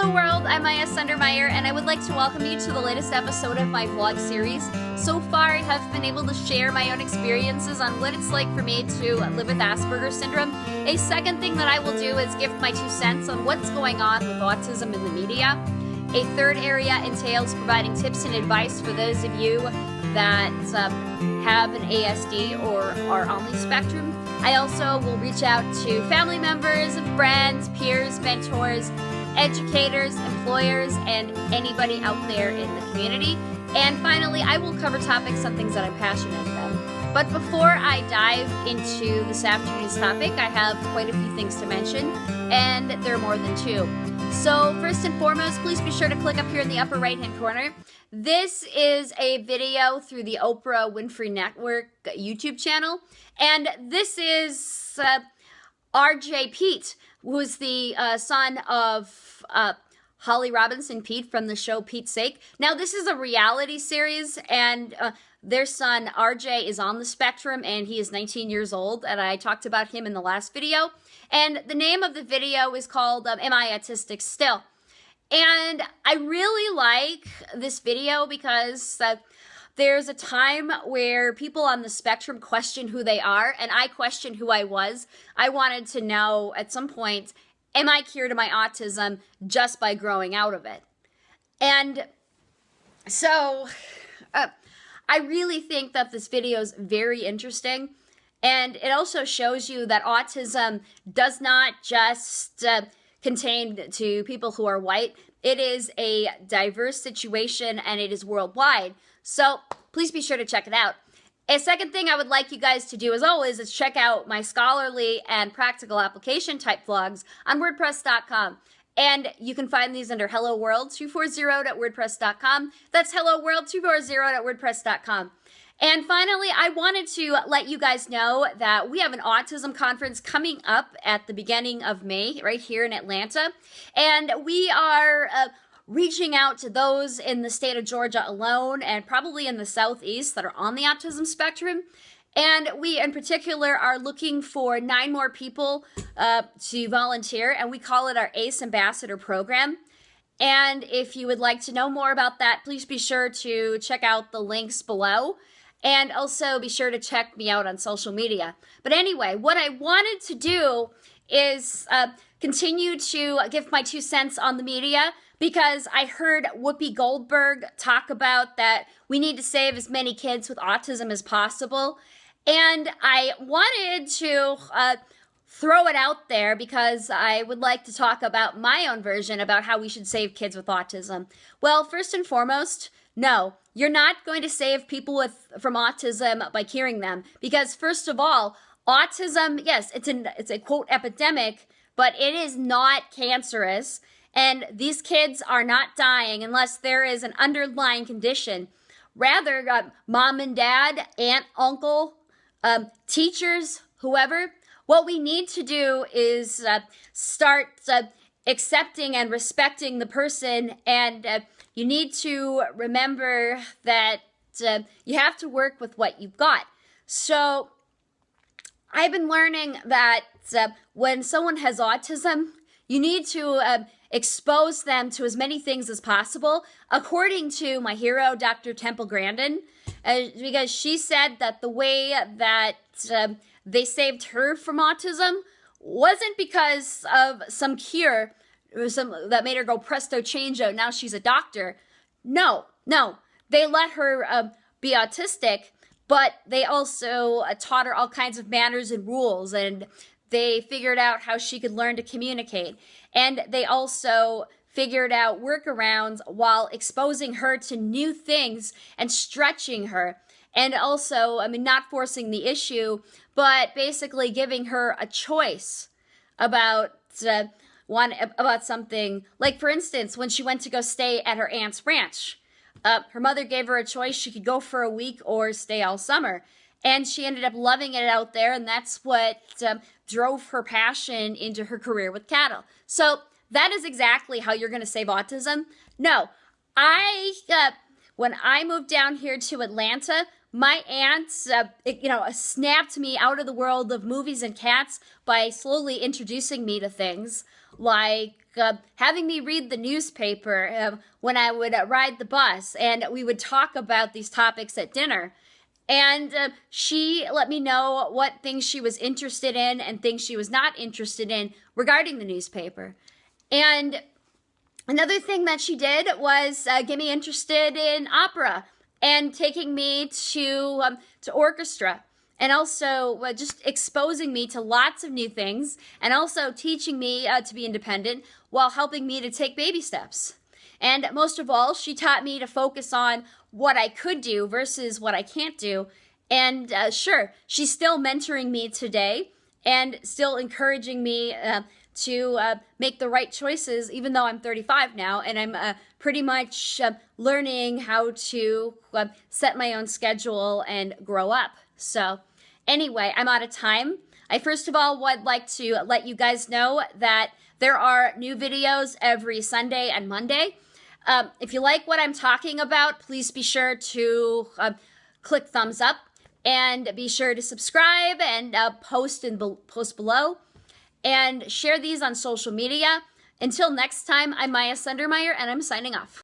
Hello world, I'm Maya Sundermeyer and I would like to welcome you to the latest episode of my vlog series. So far I have been able to share my own experiences on what it's like for me to live with Asperger's syndrome. A second thing that I will do is give my two cents on what's going on with autism in the media. A third area entails providing tips and advice for those of you that uh, have an ASD or are on the spectrum. I also will reach out to family members, friends, peers, mentors, educators, employers, and anybody out there in the community. And finally, I will cover topics on things that I'm passionate about. But before I dive into this afternoon's topic, I have quite a few things to mention, and there are more than two. So first and foremost, please be sure to click up here in the upper right hand corner. This is a video through the Oprah Winfrey Network YouTube channel. And this is uh, RJ Peete, who's the uh, son of uh, Holly Robinson Peete from the show Peete's Sake. Now, this is a reality series, and uh, their son RJ is on the spectrum, and he is 19 years old. And I talked about him in the last video. And the name of the video is called um, Am I Autistic Still? And I really like this video because uh, there's a time where people on the spectrum question who they are, and I questioned who I was. I wanted to know at some point, am I cured of my autism just by growing out of it? And so uh, I really think that this video is very interesting and it also shows you that autism does not just uh, contain to people who are white. It is a diverse situation and it is worldwide. So please be sure to check it out. A second thing I would like you guys to do, as always, is check out my scholarly and practical application type vlogs on WordPress.com. And you can find these under Hello World 240 at WordPress.com. That's Hello World 240.wordpress.com. And finally, I wanted to let you guys know that we have an autism conference coming up at the beginning of May, right here in Atlanta. And we are uh, reaching out to those in the state of Georgia alone and probably in the southeast that are on the autism spectrum. And we, in particular, are looking for nine more people uh, to volunteer, and we call it our ACE Ambassador Program. And if you would like to know more about that, please be sure to check out the links below. And also be sure to check me out on social media. But anyway, what I wanted to do is uh, continue to give my two cents on the media because I heard Whoopi Goldberg talk about that we need to save as many kids with autism as possible. And I wanted to uh, throw it out there because I would like to talk about my own version about how we should save kids with autism. Well, first and foremost, no, you're not going to save people with from autism by curing them. Because first of all, autism, yes, it's an it's a quote epidemic, but it is not cancerous. And these kids are not dying unless there is an underlying condition. Rather, uh, mom and dad, aunt, uncle, um, teachers, whoever, what we need to do is uh, start uh, accepting and respecting the person and uh, you need to remember that uh, you have to work with what you've got. So I've been learning that uh, when someone has autism, you need to uh, expose them to as many things as possible, according to my hero, Dr. Temple Grandin, uh, because she said that the way that uh, they saved her from autism wasn't because of some cure some that made her go presto changeo. Now she's a doctor. No, no, they let her uh, be autistic, but they also uh, taught her all kinds of manners and rules, and they figured out how she could learn to communicate, and they also figured out workarounds while exposing her to new things and stretching her. And also, I mean, not forcing the issue, but basically giving her a choice about uh, one about something like for instance when she went to go stay at her aunt's ranch. Uh, her mother gave her a choice. She could go for a week or stay all summer. And she ended up loving it out there and that's what um, drove her passion into her career with cattle. So that is exactly how you're going to save autism. No i uh, when i moved down here to atlanta my aunt, uh, you know, snapped me out of the world of movies and cats by slowly introducing me to things like uh, having me read the newspaper uh, when I would uh, ride the bus, and we would talk about these topics at dinner. And uh, she let me know what things she was interested in and things she was not interested in regarding the newspaper. And another thing that she did was uh, get me interested in opera and taking me to um, to orchestra and also uh, just exposing me to lots of new things and also teaching me uh, to be independent while helping me to take baby steps. And most of all, she taught me to focus on what I could do versus what I can't do. And uh, sure, she's still mentoring me today and still encouraging me uh, to uh, make the right choices, even though I'm 35 now and I'm uh, pretty much uh, learning how to uh, set my own schedule and grow up. So, anyway, I'm out of time. I first of all would like to let you guys know that there are new videos every Sunday and Monday. Um, if you like what I'm talking about, please be sure to uh, click thumbs up and be sure to subscribe and uh, post and be post below and share these on social media. Until next time, I'm Maya Sundermeyer and I'm signing off.